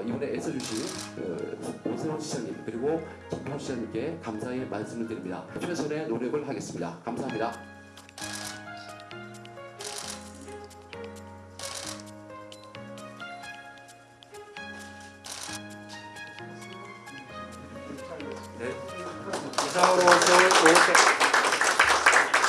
어, 이번에 애써주신 그, 오세훈 시장님 그리고 김포 시장님께 감사의 말씀을 드립니다. 최선의 노력을 하겠습니다. 감사합니다. 네. 이상으로 서울 5대